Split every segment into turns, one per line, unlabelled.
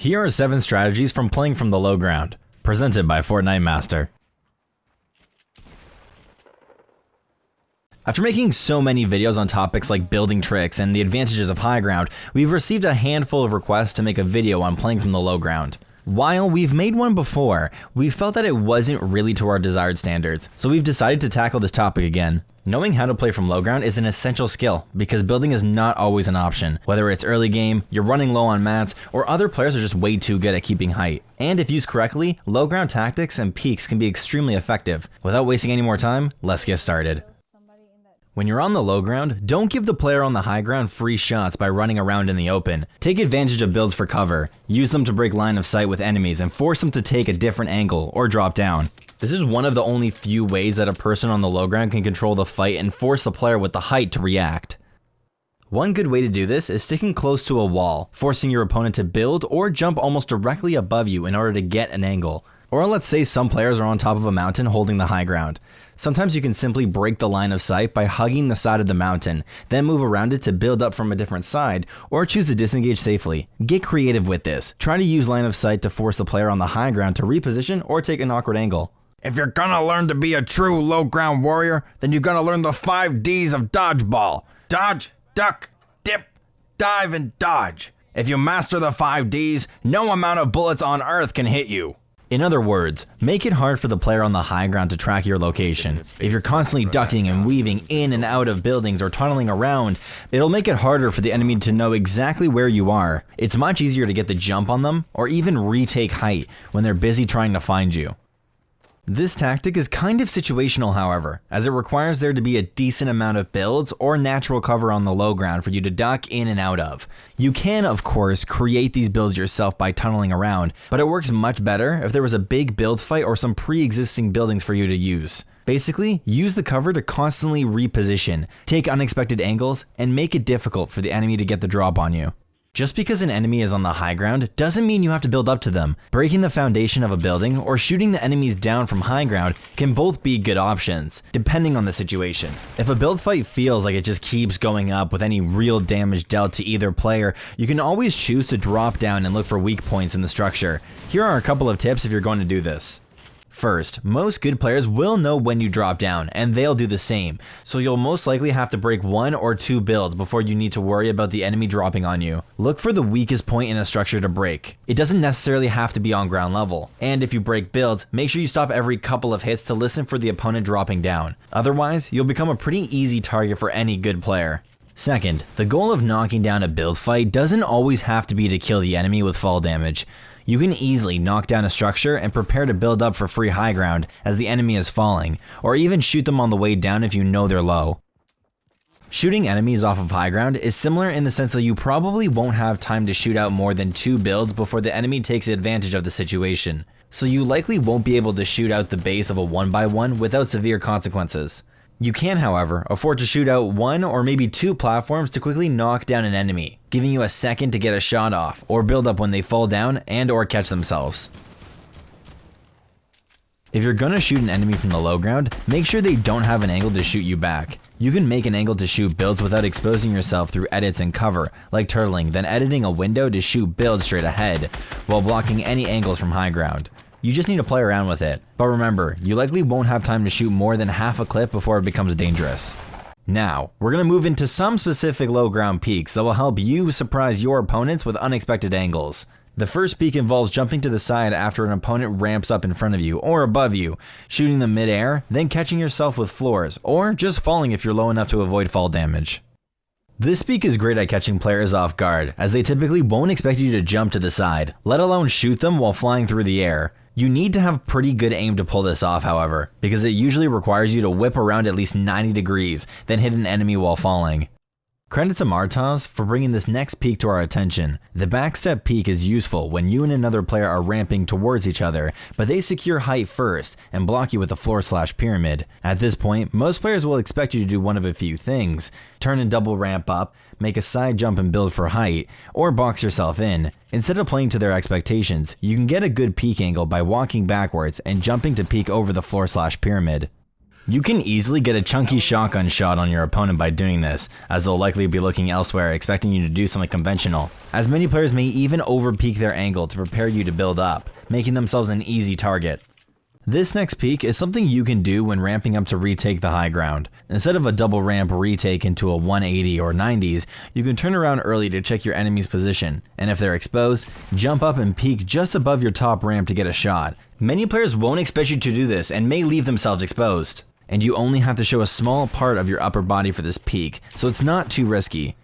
Here are 7 strategies from playing from the low ground, presented by Fortnite Master. After making so many videos on topics like building tricks and the advantages of high ground, we've received a handful of requests to make a video on playing from the low ground. While we've made one before, we felt that it wasn't really to our desired standards, so we've decided to tackle this topic again. Knowing how to play from low ground is an essential skill because building is not always an option, whether it's early game, you're running low on mats, or other players are just way too good at keeping height. And if used correctly, low ground tactics and peeks can be extremely effective. Without wasting any more time, let's get started. When you're on the low ground, don't give the player on the high ground free shots by running around in the open. Take advantage of builds for cover, use them to break line of sight with enemies and force them to take a different angle or drop down. This is one of the only few ways that a person on the low ground can control the fight and force the player with the height to react. One good way to do this is sticking close to a wall, forcing your opponent to build or jump almost directly above you in order to get an angle. Or let's say some players are on top of a mountain holding the high ground. Sometimes you can simply break the line of sight by hugging the side of the mountain, then move around it to build up from a different side, or choose to disengage safely. Get creative with this. Try to use line of sight to force the player on the high ground to reposition or take an awkward angle.
If you're gonna learn to be a true low ground warrior, then you're gonna learn the 5 D's of dodgeball. Dodge, duck, dip, dive, and dodge. If you master the 5 D's, no amount of bullets on earth can hit you.
In other words, make it hard for the player on the high ground to track your location. If you're constantly ducking and weaving in and out of buildings or tunneling around, it'll make it harder for the enemy to know exactly where you are. It's much easier to get the jump on them or even retake height when they're busy trying to find you. This tactic is kind of situational however, as it requires there to be a decent amount of builds or natural cover on the low ground for you to duck in and out of. You can of course create these builds yourself by tunneling around, but it works much better if there was a big build fight or some pre-existing buildings for you to use. Basically, use the cover to constantly reposition, take unexpected angles, and make it difficult for the enemy to get the drop on you. Just because an enemy is on the high ground doesn't mean you have to build up to them. Breaking the foundation of a building or shooting the enemies down from high ground can both be good options, depending on the situation. If a build fight feels like it just keeps going up with any real damage dealt to either player, you can always choose to drop down and look for weak points in the structure. Here are a couple of tips if you're going to do this. First, most good players will know when you drop down, and they'll do the same, so you'll most likely have to break one or two builds before you need to worry about the enemy dropping on you. Look for the weakest point in a structure to break. It doesn't necessarily have to be on ground level, and if you break builds, make sure you stop every couple of hits to listen for the opponent dropping down. Otherwise, you'll become a pretty easy target for any good player. Second, the goal of knocking down a build fight doesn't always have to be to kill the enemy with fall damage. You can easily knock down a structure and prepare to build up for free high ground as the enemy is falling, or even shoot them on the way down if you know they're low. Shooting enemies off of high ground is similar in the sense that you probably won't have time to shoot out more than two builds before the enemy takes advantage of the situation, so you likely won't be able to shoot out the base of a 1x1 without severe consequences. You can, however, afford to shoot out one or maybe two platforms to quickly knock down an enemy, giving you a second to get a shot off, or build up when they fall down and or catch themselves. If you're gonna shoot an enemy from the low ground, make sure they don't have an angle to shoot you back. You can make an angle to shoot builds without exposing yourself through edits and cover, like turtling, then editing a window to shoot builds straight ahead, while blocking any angles from high ground. You just need to play around with it. But remember, you likely won't have time to shoot more than half a clip before it becomes dangerous. Now, we're going to move into some specific low ground peeks that will help you surprise your opponents with unexpected angles. The first peek involves jumping to the side after an opponent ramps up in front of you or above you, shooting them mid-air, then catching yourself with floors, or just falling if you're low enough to avoid fall damage. This peek is great at catching players off guard, as they typically won't expect you to jump to the side, let alone shoot them while flying through the air. You need to have pretty good aim to pull this off, however, because it usually requires you to whip around at least 90 degrees, then hit an enemy while falling. Credit to Martaz for bringing this next peek to our attention. The backstep peek is useful when you and another player are ramping towards each other, but they secure height first and block you with a floor slash pyramid. At this point, most players will expect you to do one of a few things. Turn and double ramp up, make a side jump and build for height, or box yourself in. Instead of playing to their expectations, you can get a good peek angle by walking backwards and jumping to peek over the floor slash pyramid. You can easily get a chunky shotgun shot on your opponent by doing this, as they'll likely be looking elsewhere expecting you to do something conventional, as many players may even overpeak their angle to prepare you to build up, making themselves an easy target. This next peek is something you can do when ramping up to retake the high ground. Instead of a double ramp retake into a 180 or 90s, you can turn around early to check your enemy's position, and if they're exposed, jump up and peek just above your top ramp to get a shot. Many players won't expect you to do this and may leave themselves exposed. And you only have to show a small part of your upper body for this peek, so it's not too risky.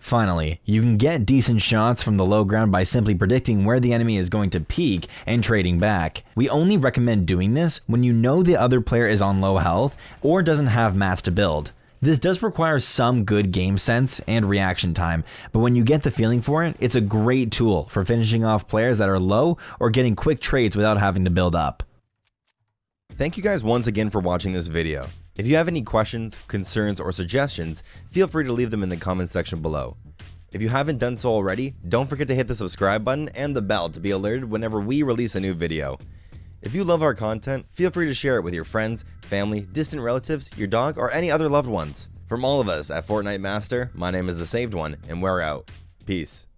Finally, you can get decent shots from the low ground by simply predicting where the enemy is going to peek and trading back. We only recommend doing this when you know the other player is on low health or doesn't have mats to build. This does require some good game sense and reaction time, but when you get the feeling for it, it's a great tool for finishing off players that are low or getting quick trades without having to build up.
Thank you guys once again for watching this video. If you have any questions, concerns, or suggestions, feel free to leave them in the comments section below. If you haven't done so already, don't forget to hit the subscribe button and the bell to be alerted whenever we release a new video. If you love our content, feel free to share it with your friends, family, distant relatives, your dog, or any other loved ones. From all of us at Fortnite Master, my name is The Saved One, and we're out. Peace.